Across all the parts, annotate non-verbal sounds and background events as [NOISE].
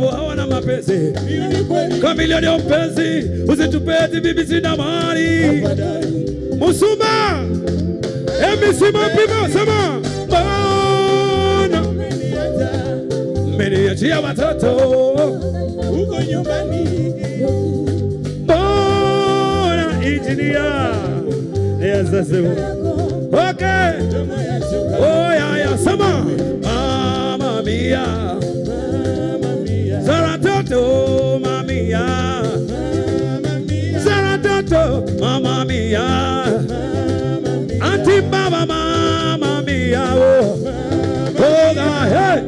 sababu hawana mapenzi. Kamilioni ya mpenzi, usitupeti bibi, sina mali. Musumba, emisima pima, sema maana mmeniachia watoto huko nyumbani, mbona injinia yazasema okay, oh yeah, yeah. sema mama mia mamia Mama mia. Zara toto mama mia. Anti baba mama mia oh. Oh God, hey.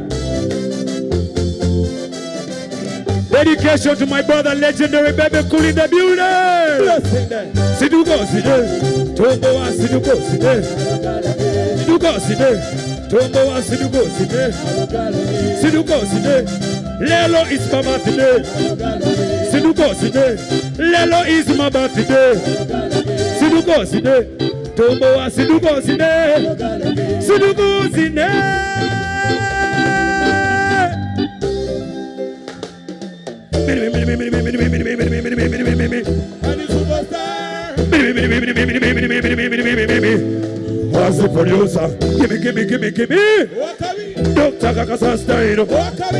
Dedication to my brother, legendary bebe cool in the building. Siduko side, tombo side, siduko side, tombo wa siduko side, siduko side. Lelo is my birthday, siduko side. Lelo is my birthday, siduko side, tombo wa siduko side, siduko side. And the superstar What's the producer? Gimme, gimme, gimme, gimme. Wakabi Dr. Kakasa style. Wakabi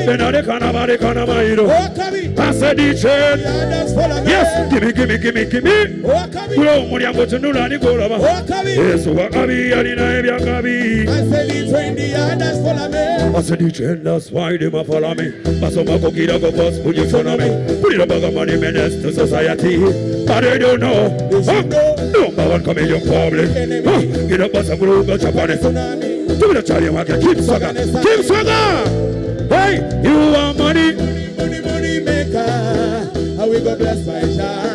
Benade kana bade kana mairo. I said the chain. Others follow me Yes, gimme, gimme, gimme, gimme. Wakabi Kulo mulyango tunula ni golaba. Yesu wakabi alina ebyakabi. I say the train the others follow me I said the chain, that's why they follow me. Basoma kokira go gospel you follow me. Put it about money menace to society. But they don't know. Number one comedian public. Huh? Get up, basa guru, go chop on me the charlie keep swagger, keep swagger. Hey, you want money? Money money maker How we go blessed by Jar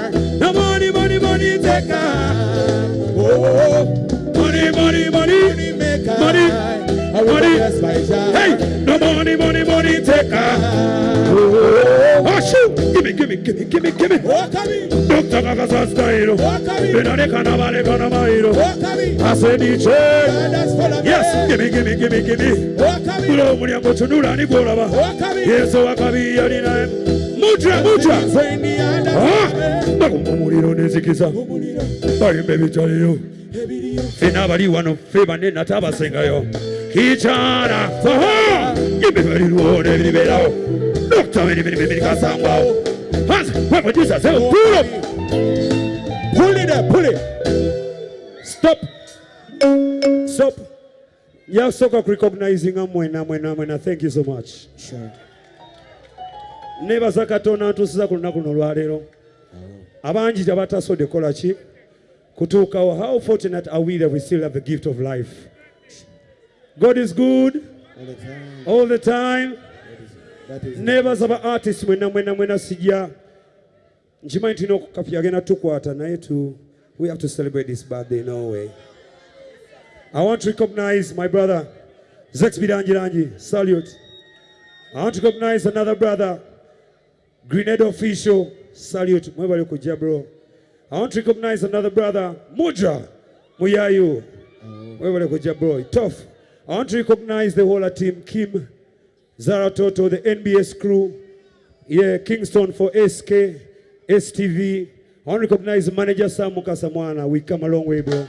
Money. Hey, no money, money, money taker. Oh, shoot. Give me, give me, give me, give me, give me. Wakabi Dr. Kakasa style. Wakabi Benade kana bale kana mairo. Wakabi I said Yes, give me, give me, give me, give me. Wakabi Kulo mulyango tunula ni. Wakabi Yesu wakabi alina. Mutra, mutra. Train the others follow me baguma omuliro n'enzikiza Umuliro bayimba ebitaliyo fena abali wano ffe banne nate abasengayo kikyana aha yimba ebibalirwo n'ebiribeerawo dokita birimirimimirikasangwawo hanze wemujusa sewo tulo up, pull stop stop yasoka mwena mwena mwena thank you so much Sure. nebaza katonda ntuusiza ku lunaku luno olwaleero abangi tebatasodde kola ki kutuukawo how fortunate are we that we still have the gift of life god is good All the time. all the time. That is nebaza ba artist mwena mwena mwena sijja nkimanyi tulina okukapi agenda tukwata naye tu we have to celebrate this birthday no way. I want to recognize my brother zex bilangilangi salute. I want to recognize another brother grenade official. Salute. Mwebale kujja bro. I want to recognize another brother mudra muyayu. Oh. Mwebale kujja bro. Tough i want to recognize the whole team kim Zara Toto, the NBS crew, yeah, Kingston for SK, STV. I want to recognize manager Sam Mukasamwana. We come a long way, bro.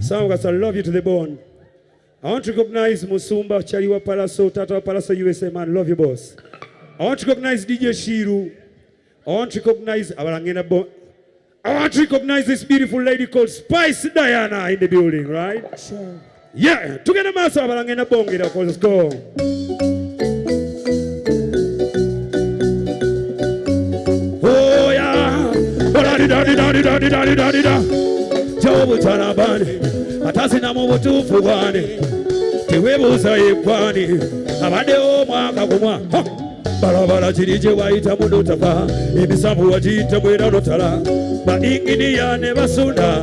Sam Mukasa, love you to the bone. I want to recognize Musumba, Chariwa Palaso, Tata Palaso USA, man. Love you, boss. I want to recognize DJ Shiru. I want to recognize. I want to recognize this beautiful lady called Spice Diana in the building, right? sure yeah tugende maaso abalange nabongera kozesiko gyobutalabani oh, oh, atasinamu butuufu bwani. Tewebuuza yeggwani abaddewo omwaka gumwa balabala kiri gye wayitamu notafa emisamu wagiyitamu era notala bainginiya ne basunda.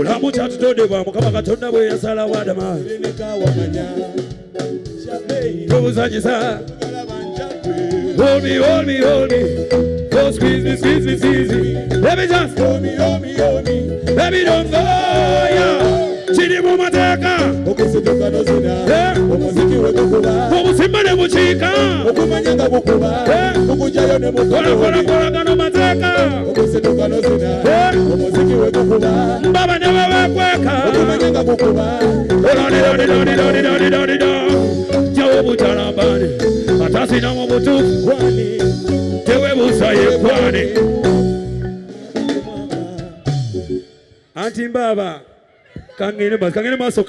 mulamu kyatutondebwa mukama katonda bwe yasalawo adama tobuzanyisa Hold me, hold me, hold me. Don't squeeze me, squeeze me, squeeze me. Let me just hold me, hold me, hold me. Let me don't go, yeah. Chini mumateka. Okusiduka nozina. Eh. Omuziki wekukula. Obusimba ne buchika. Okumanyanga bukuba. Eh. Okujayo ne bukuba. Kola kola kola kano mateka. Eh. gukuba Mbaba ne gukuba Ololilolilolilolilolilolilo. Jawo Tewebuusa kwani Anti mbaba kangene basi kangene basi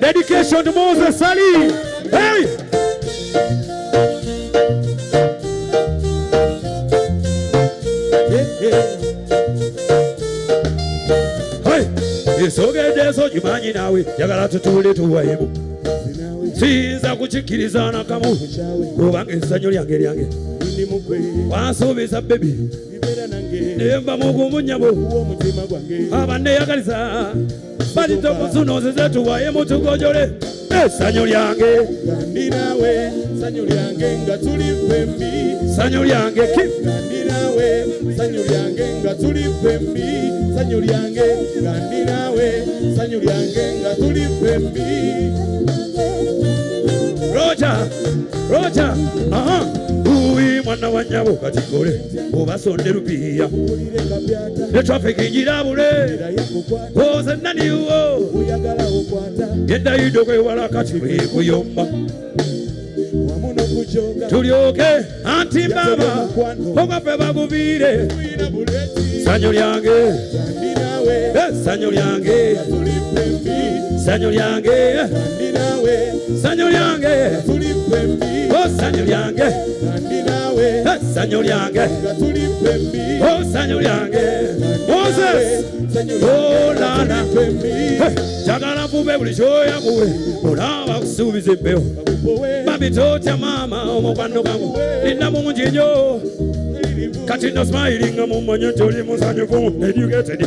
Dedication to Moses Ali. Hey! esogeddeso gimanyi naawe jagala tutuule tuwayemu siyinza kukikiriza nakamu kubanga essanyu lyange lyange wansuubiza bebi naye mba mugumunyabo abaneeyagaliza balitomusunozize tuwayemu tugojole essanyu lyange kandi naawe sanyu lyange nga tuli fembi ssanyu lyange ki kandi naawe sanyu lyange nga tuli fembi sanyu lyange kandi naawe sanyu lyange nga tuli fembi roja roja aha uwi mwana wa obasonde lupiiya owulire kapyata ne trafiki ngirabule era oze naniwo kati tulyoke anti baba sanyu lyange kandi naawe sanyu lyange tuli fembi o oh, sanyu lyange kandi naawe sanyu lyange nga tuli fembi o oh, sanyu lyange moses olala oh, jagala nfube buli kyoya kuwe olaba kusuubiza empewo babitotya maama omukwano gangu linda mungi nnyo kati no smilinga mumanyi nti oli musanyufu educated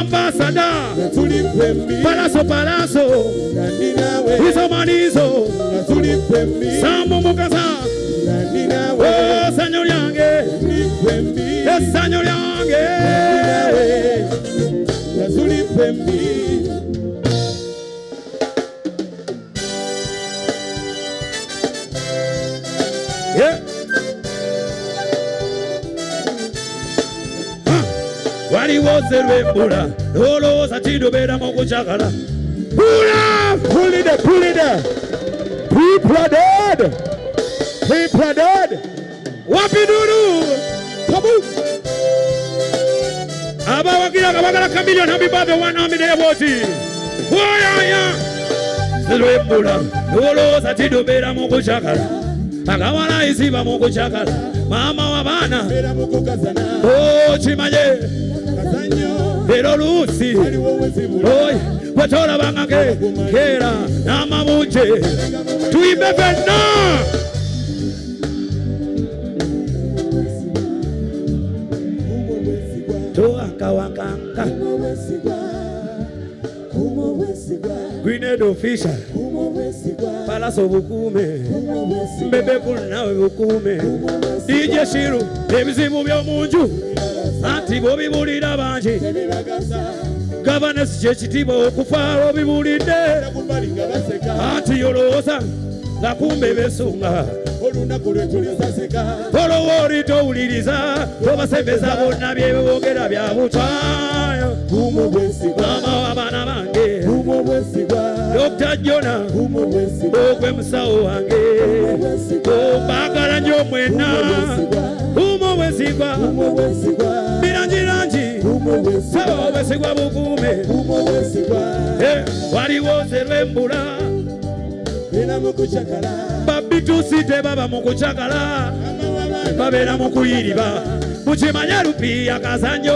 ambasada pallaso pallaso izo manizo sambo mukasa. O sanyu lyange esanyu lyange baliwoze lwembula olowooza kindobeeramu okukyagala pulide pulide pripladed pripladed wapidulu tabu abawagira nga bagala kamiliyoni amibave wanamideeboti bwoyaya! Zilwembula olowooza kindobeeramu okukyagala akawala iziba mu kukyagala? Maama w'abaana okimanye era oluusi bwetolabanga keera n'amabunje. Tuyimbe fenna. Towankawankanka grenade Fisha palace obukuume mbebekulu nawe bukuume dj shiru. Ebizibu by'omunju anti bobibuulira bangi. Gavanesi kyekitiibwa okufaala obibuulidde anti yolowooza nga kumbe besunga tolowooli towuliriza tobasembeza bonna byebogera bya butwayo mama abaana bange. Dokita jona. Ogwe musawo wange. Ombagala nyo mwena wesigwa birungi rungi saba owesigwa bukuume. Eh, waliwo serwembula babitusi tebaba mu kucakala babeera mu kuyiriba. Mukimanya lupiya kasanyo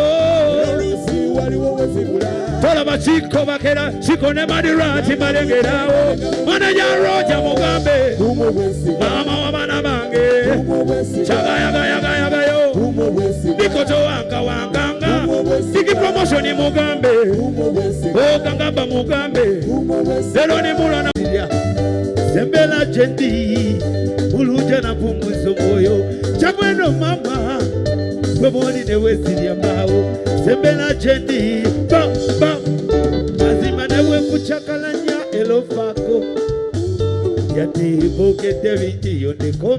tolaba kiko bakera kiko ne madirati balengerawo mwana ja roja mugambe. Mama w'abaana bange. Kyagayagala mugambe. Lero nimulana sembela jendi. Uluja na pumuzo moyo chabweno mama. Gweboli newezirya mbawo sembela jendi. Ba ba mazima newe kuchakalanya elofako yatibogedde bingiyo ndeko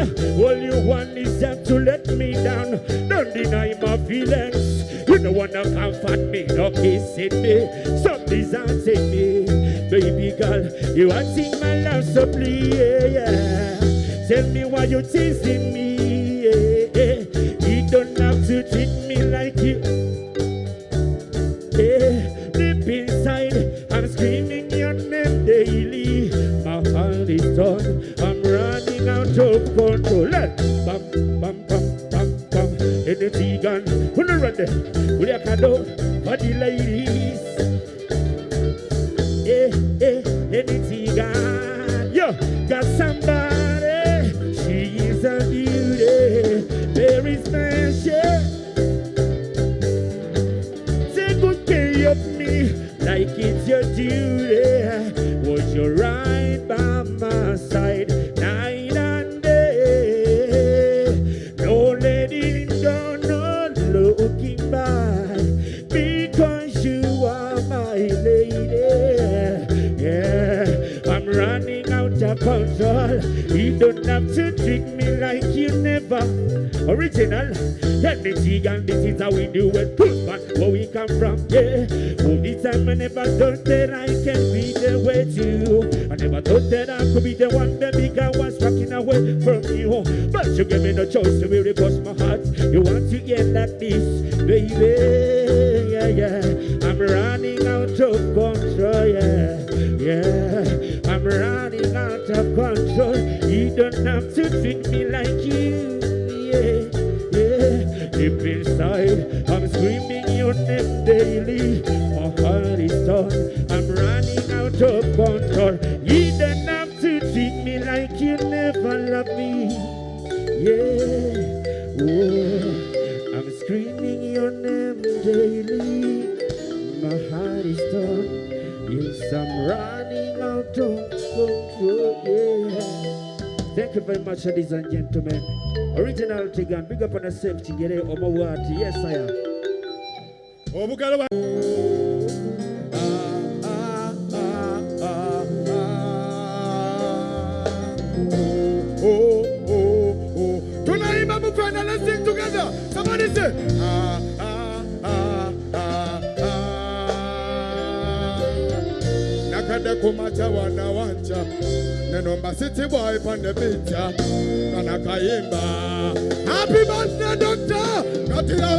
All you want is just to let me down. Don't deny my feelings. You don't wanna comfort me, no kissing me. Some desires me. Baby girl, you are sing my love, so please. Yeah, yeah. Tell me why you're teasing me. control, yeah, yeah. I'm running out of control. You don't have to treat me like you, yeah, yeah. Deep inside, much, ladies and gentlemen. Original Tigan, big up on a safety, get it, Omawati. Yes, I am. Obugalawa. Oh, oh, oh, let's sing together. Somebody say, ah, ah, ah, ah, ah. Nakada kumacha wanawancha number city boy from the uh, Happy birthday, doctor. Katila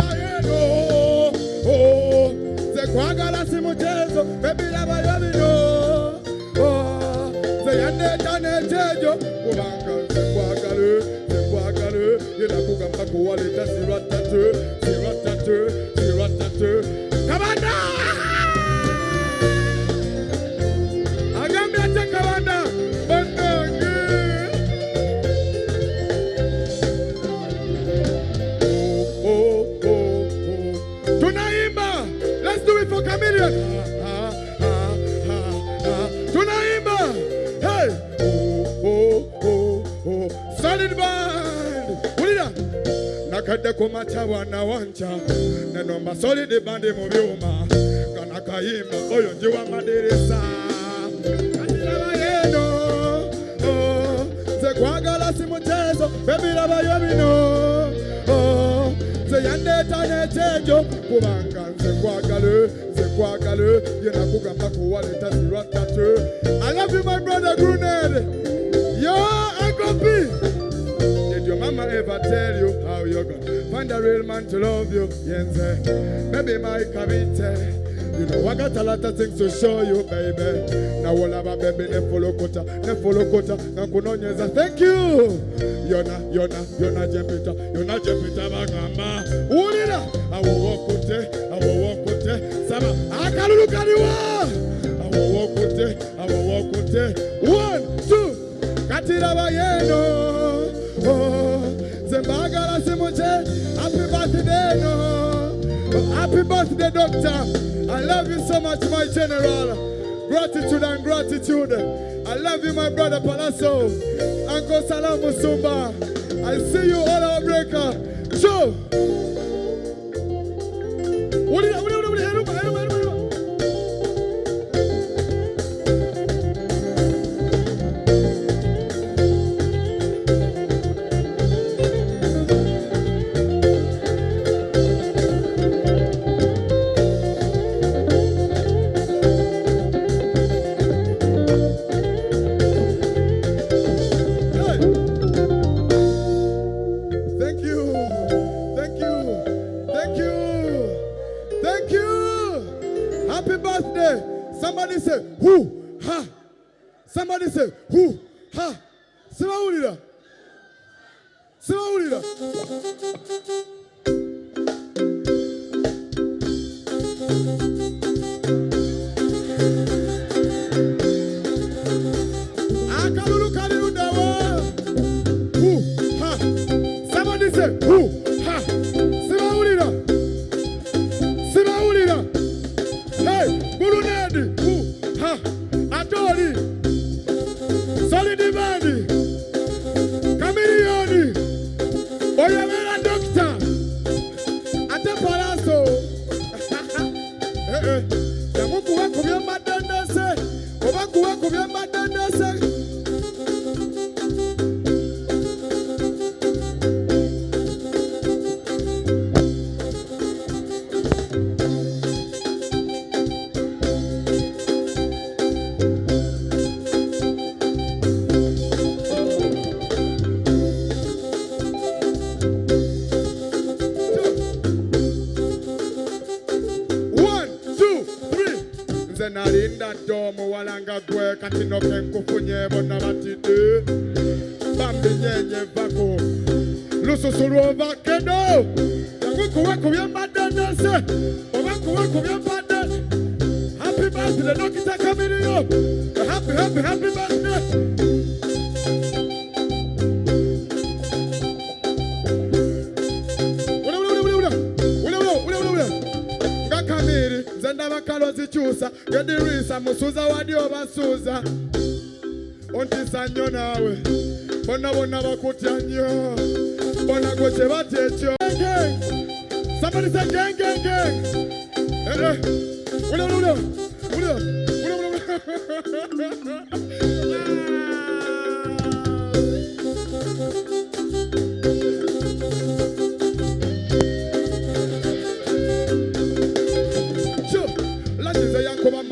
Oh, the Kwagala Simutezo. Baby Lava Yavino. Oh, oh the Yande Tane Tejo. Kubanga, the Kwagalu, the Kwagalu. Yelakuka Pakualita Siratatu, Siratatu. abawacha wanawanja neno masolidi bandi mu byuma kana kayimba oyo njiwa madirisa. Katirabayeno oh, nze kwagala si mutezo bebirabayo bino. Oh, nze yandeeta n'ekyenjo kubanga nze kwagale nze kwagale. Ye nakugamba kuwaleta zirwatate I love you my brother Grenade yo Uncle P. Did your mama ever tell you how you're gonna find a real man to love you? Yenze, maybe my kabite. You know, I got a lot of things to show you, baby. Now, all about baby, ne follow kota, ne follow kota, na kunonyeza. Thank you. You're not Jempita, you're not Jempita Bagamba. I will walk with it. Sama, it, I will walk with it. One, two, katiraba yeno. Happy birthday, doctor. I love you so much, my general. Gratitude and gratitude. I love you, my brother Pallaso. Uncle Salam Musumba. I see you all our breaker. So, nalinda ddo omuwala nga gwe kati noke nkufunye bonna batidde bambinyenye vako. Lususu lwovakedo yangu kuwe ku byembadde nese oba kuwe ku byembadde happy birthday dokita kamiriyo happy happy happy birthday nze ndaba kalo zikyusa gedirisa musuza wadi obasuuza ontisa nnyo naawe bonna bonna bakutya nnyo bona gwe kye batya ekyo Somebody say gang, gang, gang. Eh, eh. Ula, ula, ula. Ula, ula,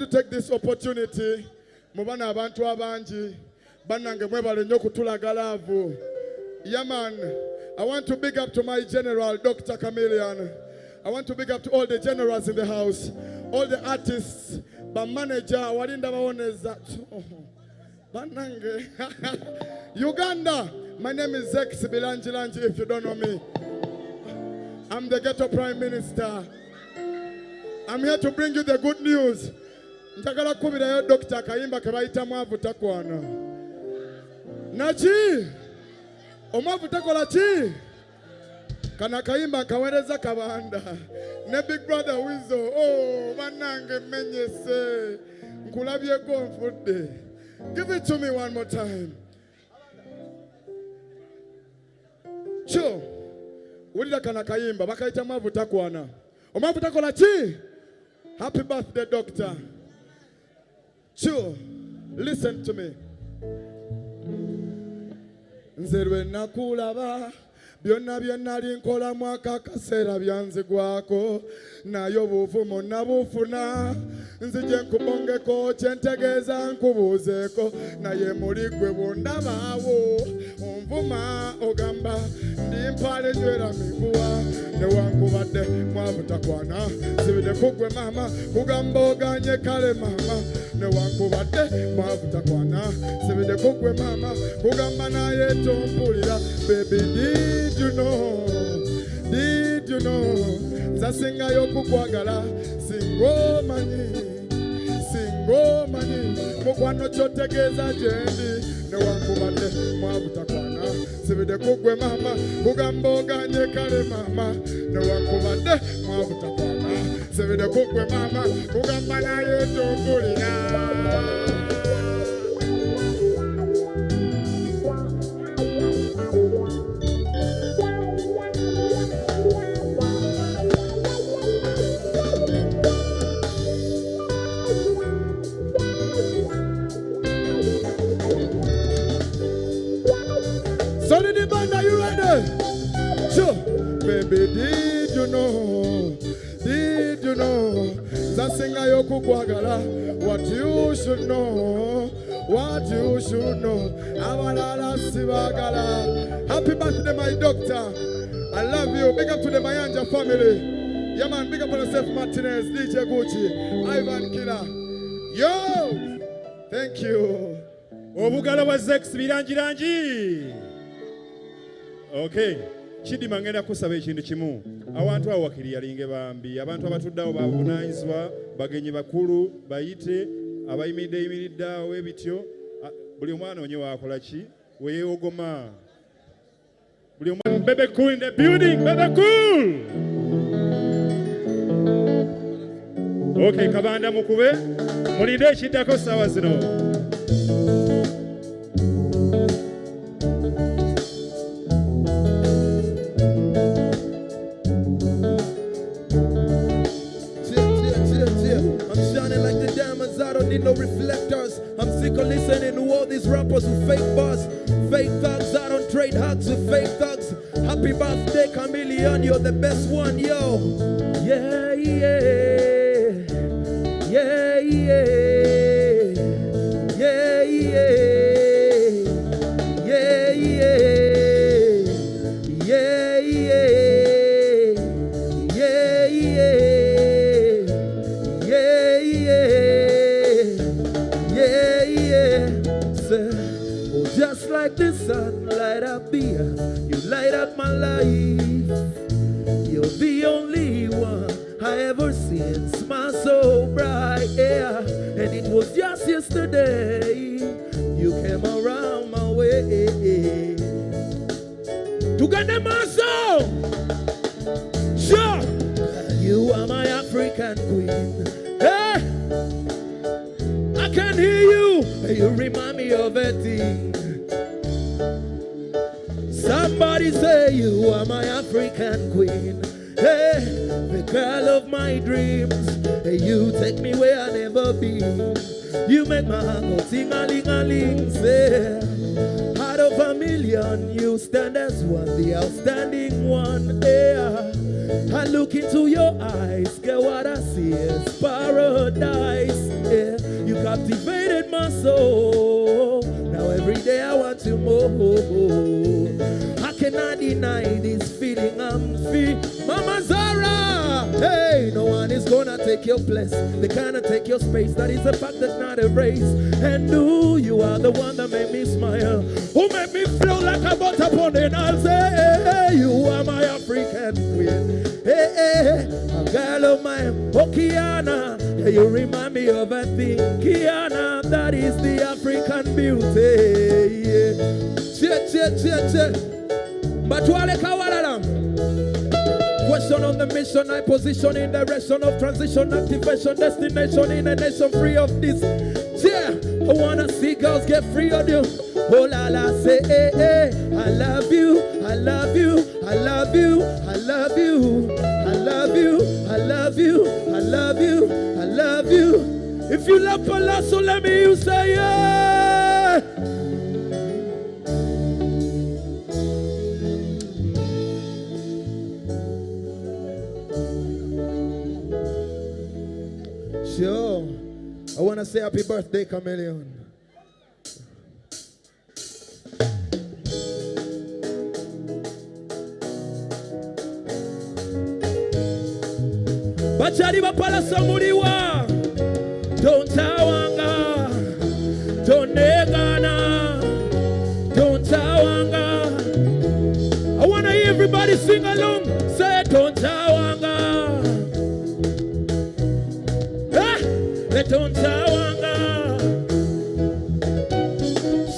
to take this opportunity. Mubana abantu abangi. Banange mwebale nnyo laavu. Yeah. I want to big up to my general, Dr. Chameleone. I want to big up to all the generals in the house, all the artists, the manager, walinda baoneza. [LAUGHS] Banange. [LAUGHS] Uganda. My name is Zex Bilangilangi, if you don't know me. I'm the ghetto prime minister. I'm here to bring you the good news. Njagala kukubirayo dokita akayimba ke bayita mwavu takwana naki omwavu takola ki? Kano akayimba nkaweereza kabanda. Ne big brother wizo oh, bannange mmenyese. Nkulabyeko nfudde. Give it to me one more time. Kyo wulira kano akayimba bakayita mwavu takwana omwavu takola ki? Happy birthday doctor kyo listen to me. Nakulaba byonna bye nali nkolamu akaakaseera byanzigwako naye obuvumu nabufuna nzije nkubongeko kyentegeeza nkubuuzeeko. Naye muli gwe bundabaawo. Onvuma ogamba ndi mpaale nywera miguwa newankubadde mwabutakwana. Sibide kugwe maama kugamba oganye kale maama. Newankubadde mwabutakwana. Sibide kugwe maama kugamba naye tompulira. Baby did you know. Did you know. Nzasingayo kukwagala singomanyi singomanyi mukwano kyotegeeza gyendi. Newankubadde mwabutakwana. Sibide kugwe maama kugamba oganye kale maama newankubadde mwabutakwana. Sibide kugwe maama kugamba naye tompulira Baby, did you know? Did you know? Zasinga yoku kwagala. What you should know. What you should know. Abalala sibagala. Happy birthday, my doctor. I love you. Big up to the Mayanja family. Yeah. Big up on yourself, Martinez, DJ Gucci, Ivan Killer. Yo! Thank you. zex okay kidima ngenda kusaba ekintu kimu awantu awo wakiri yalinge bambi. Abantu abatuddeawo babuvunanyizibwa bagenyi bakulu bayite abayimiridde yimiridde awo ebityo. Buli omwana onye wakola ki? Weyeogoma buli omwana bebe cool in the building bebe cool! Okay kabanda mukube. Mulinde ekiddako saawa zino like the diamonds, I don't need no reflectors. I'm sick of listening to all these rappers who fake buzz. Fake thugs, I don't trade hugs with fake thugs. Happy birthday, Chameleone, you're the best one, yo. Yeah, yeah. Mama Zara, hey, no one is gonna take your place, they cannot take your space. That is a fact that's not erased. And you, you are the one that made me smile, who made me feel like a butter upon. I'll say, hey, hey, you are my African queen. Hey, hey, a girl of mine, oh Kiana, yeah, you remind me of a thing, Kiana. That is the African beauty. Yeah. Che, che, che, che. Batwale kawalalam. Question on the mission, I position in direction of transition, activation, destination in a nation free of this. Yeah, I wanna see girls get free of you. Oh la la, say hey, hey. I love you, I love you, I love you, I love you, I love you, I love you, I love you, I love you. If you love Pallaso, let me you say yeah. Sure. I want to say happy birthday, Chameleone. bapalasa muliwa. Tonegana tontawanga I want to hear everybody sing along. Say tontawanga tontawanga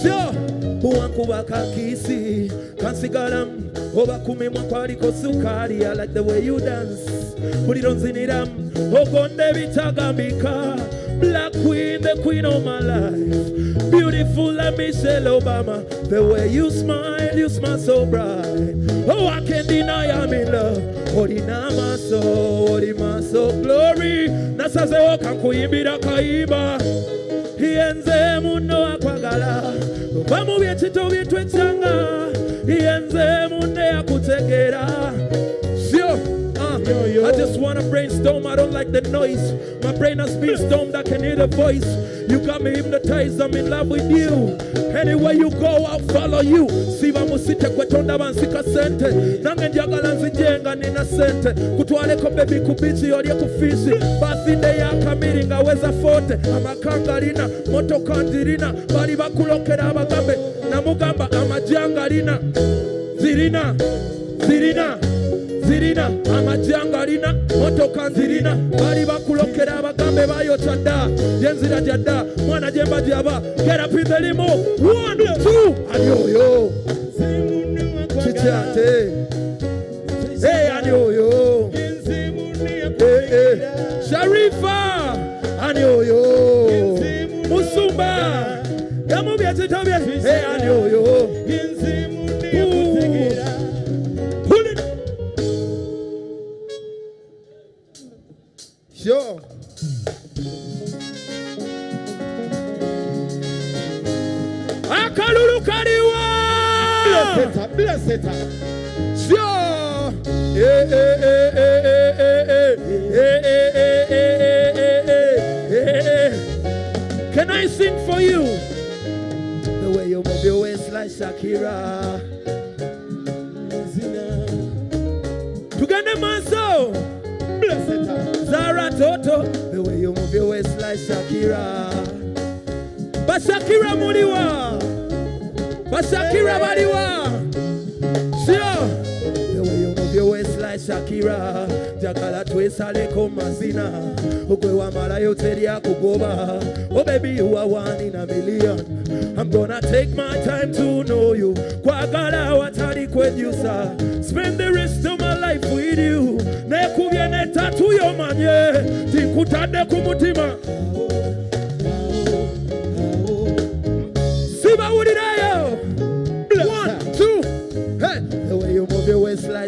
syo buwankuba kakisi kansigalamu oba kumimwa kwaliko sukali I like the way you dance muliro nziniramu ogonde bitagambika Black Queen, the queen of my life. Beautiful like Michelle Obama. The way you smile, you smile so bright. Oh, I can't deny I'm in love. olina amaaso oli maaso glory nasazewo kankuyimbira kayimba yenze muno akwagala. Va mu byekito byetwetsanga yenze munne akutegeera I just wanna brainstorm. I don't like the noise. My brain has been stormed. I can hear the voice. You got me hypnotized. I'm in love with you. Anywhere you go, I'll follow you. Siba musite kwetonda bansika sente. Nange njagala nzijenga nina sente. Kutwaleko baby kubichi olye kufishi. Birthday ya kamiri ngaweza fote. Amakanga lina, motoka ndirina. Bali bakulokera abagambe. Namugamba amajanga lina. Zirina, zirina. Zirina amajanga alina motoka nzirina bali bakulokera abagambe bayota dda gyenzira gya mwana gyemba gyaba gerapinze limu one ani sharifa ani musumba. Gamubyekito bye ani oyo Bless it. Sure. Eh, eh, eh. Can I sing for you? The way you move your waist like Shakira. Tugende maso. Bless it. Zara Toto, the way you move your waist like Shakira. But Shakira muliwa, but Shakira baliwa. Sio, Shakira. Jakala twesale ko mazina, ukwe wamala yote lya kugoba. Oh baby, you are one in a million. I'm gonna take my time to know you. Kwagala watali kwejusa. Spend the rest of my life with you. Nekubye netatu yomanye, tinkutadde ku mutima.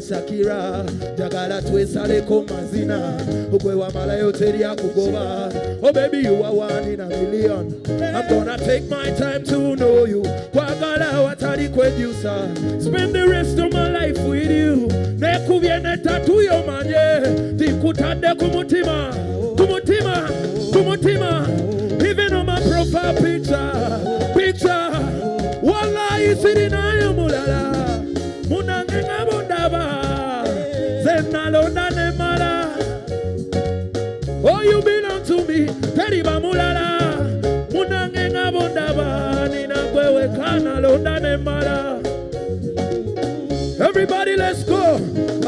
Waist like Shakira. Jagala twesaleko mazina. Ukwe wamala yote lya kugoba. Oh baby, you are one in a million. I'm gonna take my time to know you. Kwagala watali kwejusa. Spend the rest of my life with you. Nekubye netatu yomanye. Tinkutadde ku mutima. Ku mutima. Oh, you belong to me. Teriba mulala. Munange. Nina kwewe kana londa nemala. Everybody let's go.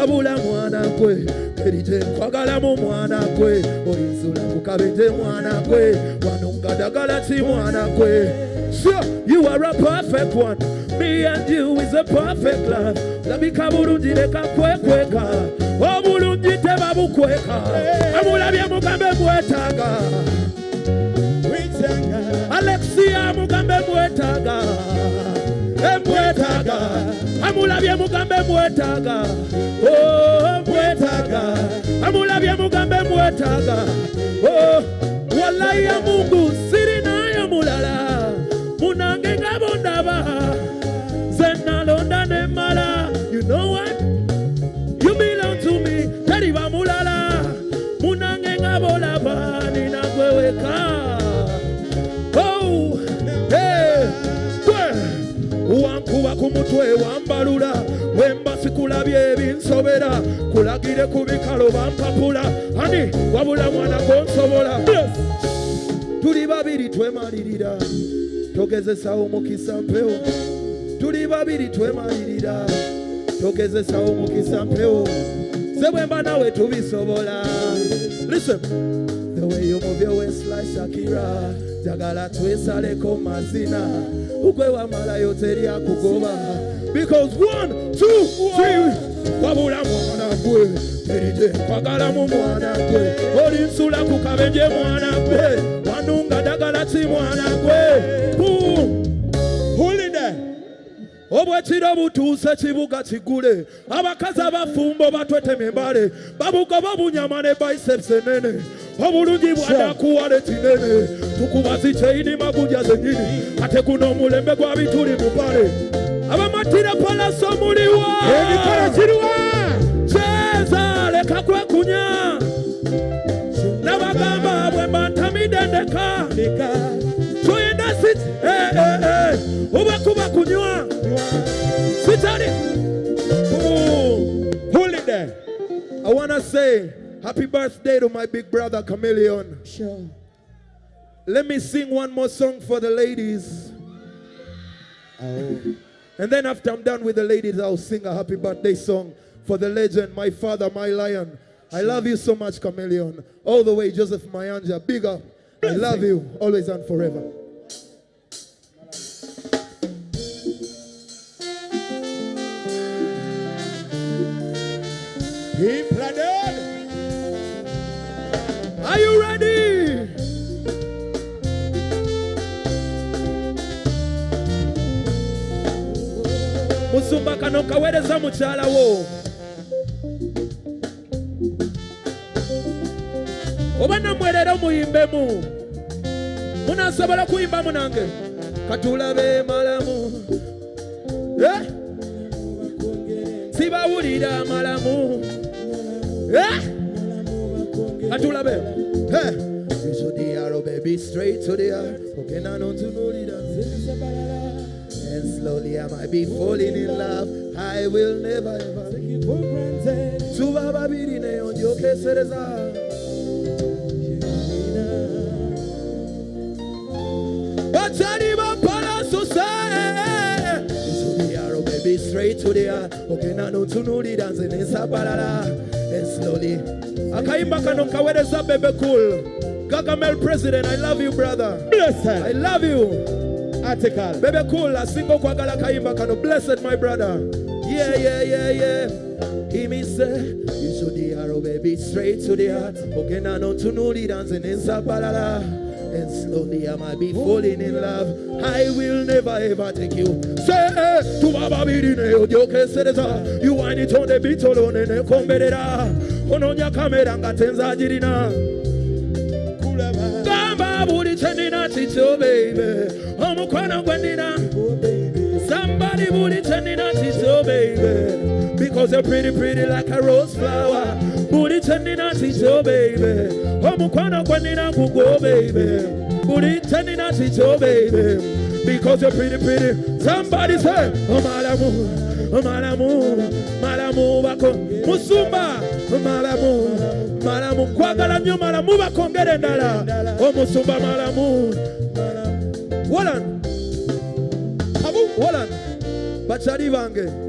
Abula mwana kwe. Erite kwagala mu mwana kwe. Orizula kukabete mwana kwe. Wanungadagala ti mwana kwe. Sure, you are a perfect one. Me and you is a perfect love. Labika bulungi leka kwekweka. Obulungi tebabukweka. Amulabye mugambe mwetaaga. Alexia mugambe mwetaaga. Emwetaaga. Amulabye mugambe mwetaaga. Oh, mwetaaga. Amulabye mugambe mwetaaga. Oh, wallahi ya Mungu siri nayo mulala. Munange ngabondaba. Wankuba ku mutwe wambalula wemba sikulabye ebinsobera. Kulagire ku bikalo bampapula. Ani? Wabula mwana gonsobola tuli babiri twemalirira. Togezesawo mukisa mpewo. Tuli babiri twemalirira. Togezesawo mukisa mpewo. Ze bwemba nawe tubisobola. Listen. The way you move your waist like Shakira Jagala twesaleko mazina. Ukwe wamala yoteri akugoba. Because one, two, three. Wabula mwana gwe Erite kwagala mu mwana gwe Olinsula ku kabenje mwana gwe Wanunga dagala ti mwana gwe Boom. Obwekiro butuuse kibuga kigule. Abakazi abafumbo batwetema embale. Babuga babunyama ne biceps enene obulungi bwadakuwala ekinene tukubazi kyeini maguja zenyini ate guno omulembe gwa bituli mupale. Abamatira palaso muliwa. Ebikala kiriwa kyeza leka kwekunya nabagamba bwe bantamidde ndeka tuyina si eh, eh, eh. obwe kunywa. Sitali i wanna say happy birthday to my big brother Chameleone. Sure. Let me sing one more song for the ladies. Oh. And then after I'm done with the ladies, I'll sing a happy birthday song for the legend, my father, my lion. I love you so much, Chameleone. All the way, Joseph Mayanja. Big up. I love you always and forever. Are dead. Are you ready? musumba kano kaweereza mukyala wo oba nammwe leero muyimbemu munasobola kuyimbamu nange katulabe malamu Eh? sibawulira malamu Eh? Hey. So the arrow, baby, straight to the heart. Okay, now you know? And slowly I might be falling in love. I will never ever take you for granted. Subaba birine eh, on your kesereza. Batari bampala so say. So the arrow, baby, straight to the. Okay, now don't you know the dance in balala. And slowly. Akaimba kano kawereza bebe cool. Gagamel president, I love you, brother. Blessed. I love you. Article. Bebe cool, a single kwagala kaimba kano. Blessed, my brother. Yeah, yeah, yeah, yeah. He me say, you should the arrow, baby, straight to the heart. Okay, now no the dancing in Sabalala. And slowly I might be falling in love. I will never ever take you. Say, to Baba Bidine, Ojoke Sereza. You wind it on the beat alone and comberera. Ononya kamera ngatenza jirina. Gamba buli chenina chicho baby. Omukwano gwendina. Somebody turning out his oh baby Because you're pretty pretty like a rose flower. Booty turning out oh baby. Oh mukwano kwanina kugo baby. Booty turning out oh baby. Because you're pretty pretty. Somebody say Oh malamu Oh malamu Malamu bako. Musumba Oh malamu malamu. Kwagala nnyo malamu bakongere endala omusumba oh, malamu wolan. Wolan. Bakyali bange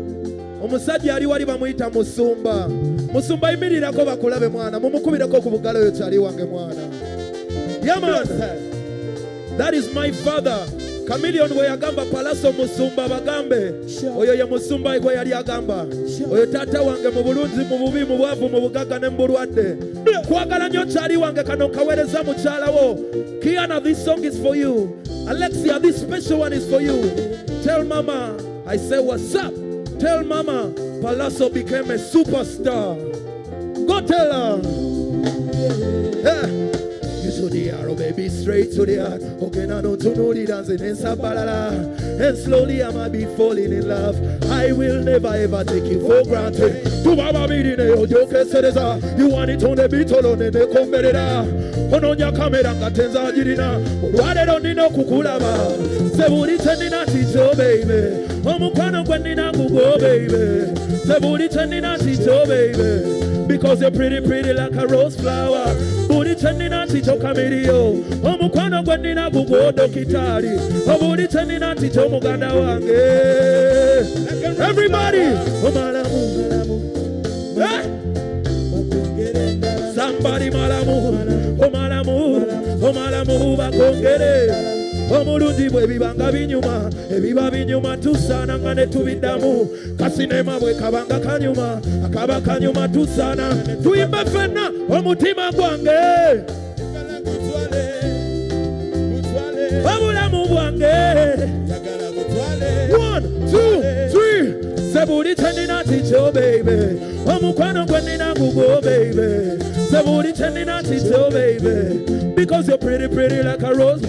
omusajja ali wali bamuyita musumba. Musumba yimirirako bakulabe mwana mumukubireko ku bugalo oyo kyali wange mwana. Yaman that is my father. Kamiliyoni bwe yagamba pallaso musumba bagambe. Oyo ye musumba gwe yali agamba. Oyo taata wange mu bulungi mu bubi mu bwavu mu bugagga ne mu bulwadde. Kwagala nnyo kyali wange kano nkaweereza mukyalawo kiana this song is for you. Alexia this special one is for you. Tell mama i say what's up tell mama pallaso became a superstar go tell her yeah. The arrow, baby, straight to the heart. Okay, now don't you know the dancing in Sabalala. And slowly I might be falling in love. I will never ever take you for granted. Tu baba bidine yo yo kesereza. You want it on the beat on the komberera. Ononya kamera ngatenza jirina. Olwale nino kukulaba. Sebuli tendina ticho baby. Omukwano gwe nina gugo baby. Sebuli tendina ticho baby. Because you're pretty, pretty like a rose flower. Buli chenina ticho kamilio. Omukwano gwe nina gugodo kitali. Obuli chenina ticho muganda wange. Everybody, omalamu. Eh? Somebody malamu, omalamu, omalamu bakongere. Omulungi bwe bibanga binyuma ebiba binyuma tusaana nga ne tubiddamu. Kasinema bwe kabanga kanyuma akaba kanyuma tusaana. Tuyimbe ffenna omutima gwange. Obulamu bwange. Three. Sebuli chenina ticho baby? Omukwano gwe nina gugo baby. Sebuli chenina ticho baby? Because you're pretty pretty like a rose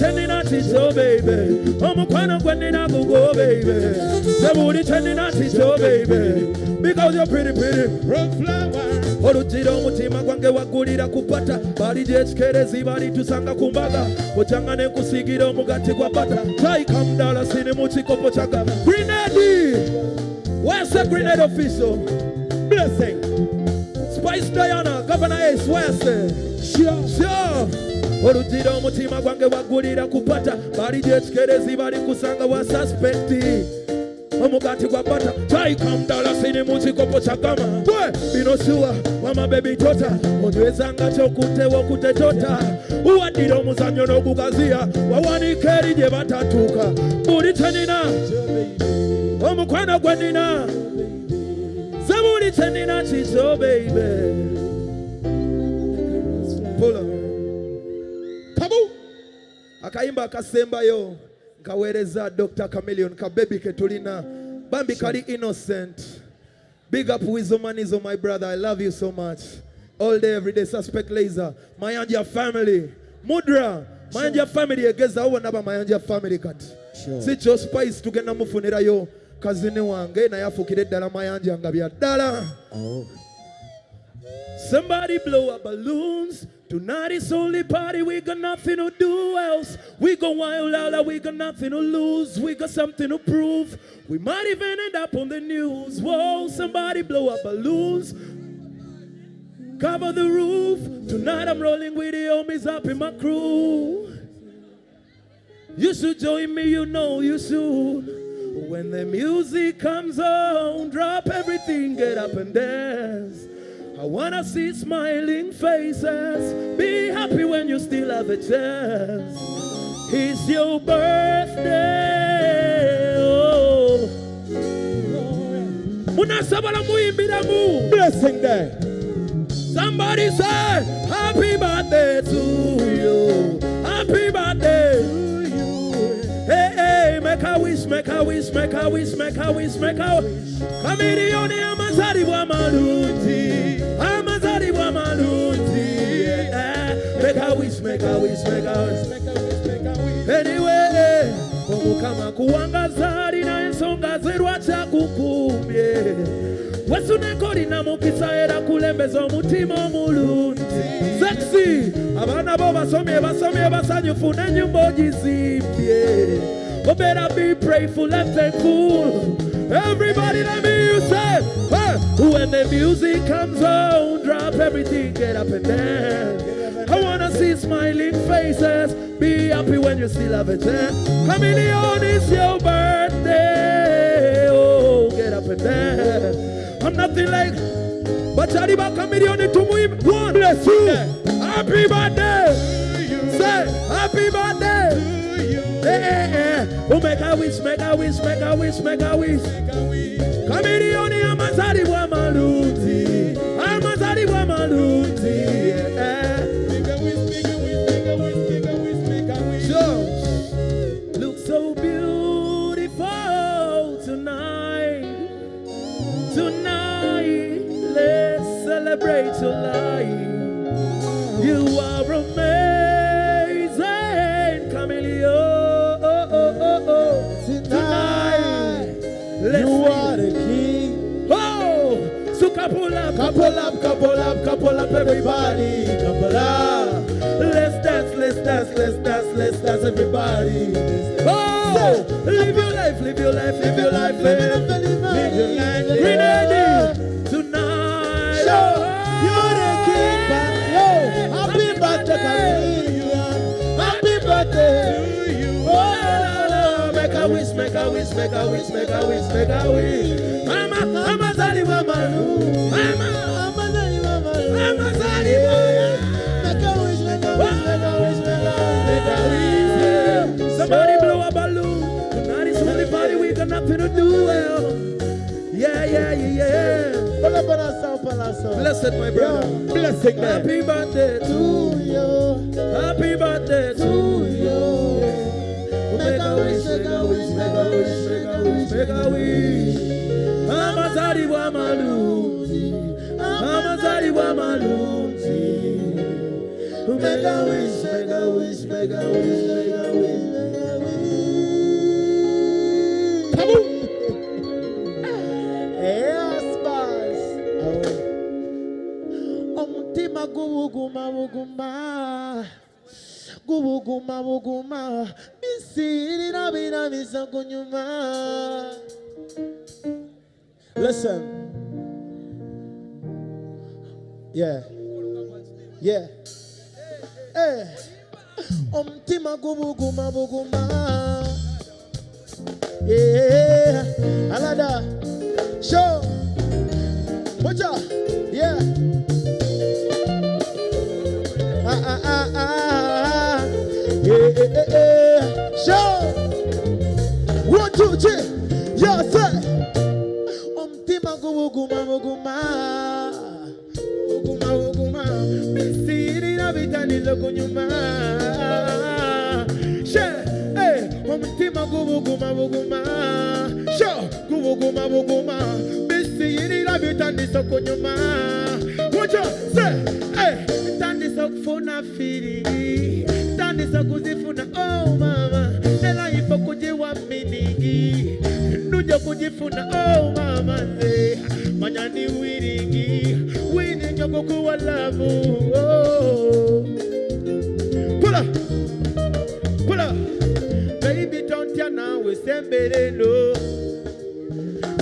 chenina ticho baby. Omukwano gwe nina gugo baby. Sebuli chenina ticho baby. Because you're pretty pretty. Rose flower. Oluggira omutima gwange waggulira kupata bali gyekikerezi balitusanga ku mbaga. Okyanga ne nkusiigira omugati gwa bata taika mudala sini mu kikopo kyaga grenadi wese grenade official? Blessing. Spice diana governor ace wese sure oluggira omutima gwange waggulira kupata. Bali gyekikerezi bali kusanga wa suspekti omugati gwa bata. Taika mudala sini mu kikopo kya gama gwe bino siwa wama bebi tota onywezanga kyokutewa okutetota uwaddira omuzannyo n'ogugaziya wawanika eri gye batatuuka. Buli kyenina omukwano gwe nina. Se buli kyenina kikyo beibe Pull up. Kabu! akayimba akasembayo nkaweereza dr. Chameleone kabebi ke tulina. Bambi kali innocent. Big up Weasel Manizo my brother i love you so much. All day every day suspect laser. Mayanja family. Mudra mayanja family egeza ubona ba mayanja family kati si kyo spice tugenda mufunirayo kazini wange naye afukire eddala mayanja nga bya ddala oh. Somebody blow up balloons. Tonight is only party. We got nothing to do else. We go wild out. We got nothing to lose. We got something to prove. We might even end up on the news. Whoa, somebody blow up balloons. Cover the roof. Tonight I'm rolling with the homies up in my crew. You should join me, you know you should. When the music comes on, drop everything, get up and dance. I wanna see smiling faces. Be happy when you still have a chance. It's your birthday. Oh. Blessing day. Somebody say, Happy birthday to you. Happy birthday. Hey, hey, make a wish, make a wish, make a wish, make a wish, make a wish. Kamilioni amazalibwa malungi. Amazalibwa malungi. Yeah. Make a wish, make a wish, make a wish. Anyway, omukama kuwangaza alina ensonga ze lwaki akukumbye wesuneko olina mukisa era kulembeza omutima omulungi sexy abaana bo basomye basomye basanyufu n'ennyumba ogizimbye obeera be prayful and thankful Everybody let me you say, hey. when the music comes on, drop everything, get up and dance. I wanna see smiling faces, be happy when you still have a chance. Chameleone, it's your birthday, oh, get up and dance. I'm nothing like, but Chadiba Chameleone, it to me, one, bless you. Happy birthday, say, happy birthday. Eh, eh, eh. Oh, make a wish, make a wish, make a wish, make a wish. Kamilioni amazali bwa maluti couple up, couple up, couple up, everybody, couple up. Let's dance, let's dance, let's dance, let's dance, everybody. Oh, live your life, live your life, live your life, eh. live your life, live your life. Grenade tonight. Show oh, you're the king, man. Yo, happy birthday, Chameleone. Happy birthday. Oh, make a wish, make a wish, make a wish, make a wish, make a wish. Mama, mama, Blessed, my brother. Blessing them. Happy birthday to you. Happy birthday to you. Make a wish, make a wish, make a wish, make a wish, make a wish. Amazari wa malunzi. Amazari wa malunzi. Make a wish, make a wish, make a wish, make a wish, make eh, a Yes, boss. Omutima gubuguma buguma gubuguma buguma bisirira birabisa kunyuma Listen. Yeah. Yeah. Hey. Omutima gubuguma buguma Yeah. Alada. Show. Out. Yeah. Ah, ah, ah, ah, ah. Yeah, yeah, yeah, yeah. Show. One, two, three. Yeah, say. Guguma guguma. Misiri na vitanizo kunyuma. She. Eh, guguma guguma. Show. Guguma guguma. Misiri na vitanizo kunyuma. Watch out. Say. Hey. Eh, Tandisa kufuna feeling. Tandisa kuzifuna oh mama. Nela ifo kujiwa miningi. Nuja kujifuna oh mama Lavu. Oh. Pull up. Pull up. Baby don't ya nawe sembereno.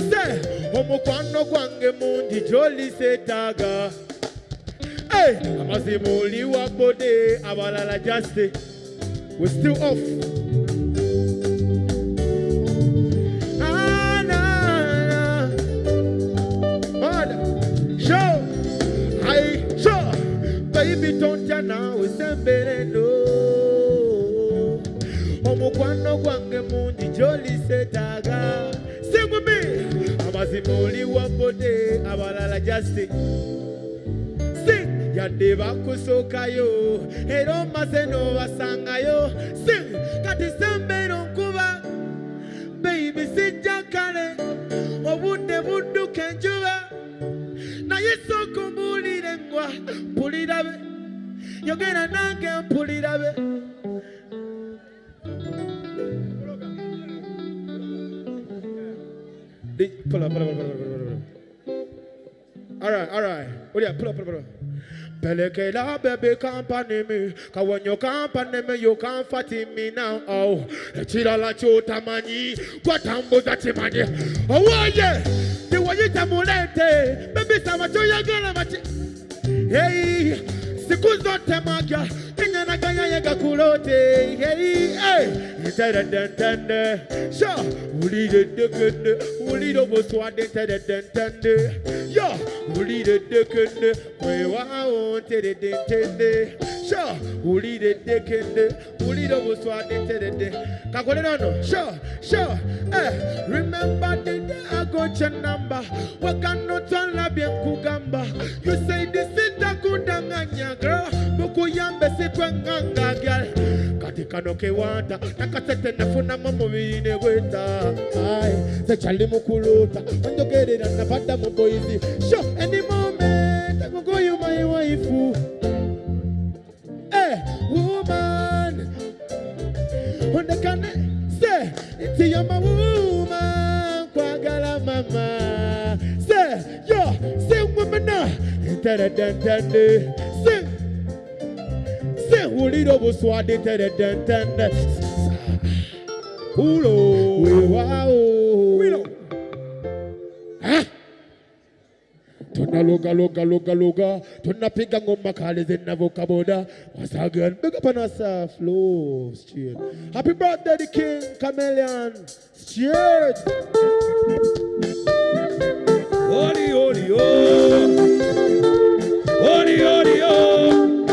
Se. Omukwano gwange mundi joli setaga. Hey, amazimuli wa bode abalala just we're still off. gana osembereno omukwano gwange mungi gyoliseetaaga sikumi amazima oli wabode abalala jasi si yadde bakusookayo era omaze n'obasangayo. Si kati sembera onkuba beibi sijja kale obudde budduka enjuba naye sooka ombuulire ngwa mpulirabe yogera nange mpulirabe Pull up, pull up, pull up, pull up, pull up, pull up. All right, all right. Oh yeah, pull up, pull up, pull up. Pelekela baby company me. Cause when you company me you can't fatten me now. Oh Chila la chota mani Kwa tambo za chimani Oh waje Ni waji tamulete Baby sama choya gala machi Hey Siku zote magya Kenya na ganya yega kulote Hey Hey Tada dan dan Sha Uli de de kende Uli do bo swade Tada dan dan Yo Uli de de Sha Uli de de kende Uli do bo swade Tada Kakole no no Sha Sha Eh Remember the day I got your number Wakano tala bien kugamba You say this is the kudanganya girl. Mukuyambe si kwenganga girl. Katika nokewanda nakasete nafuna mumubiri negweta ai sechali mukuluta onjogerera nabada muboizi sho any moment I go go you my wife Eh, woman ondekane se nti you're my woman kwagala mama se yo sing woman Ntadadantande. sing sing uliro buswade tadadantande. ulo wewao Ah! tunaloga loga loga loga. Tunapiga ngoma kali zinavoka boda once big up on ourselves low straight happy birthday the king chameleone straight Ori, ori, oh. Ori, ori, oh.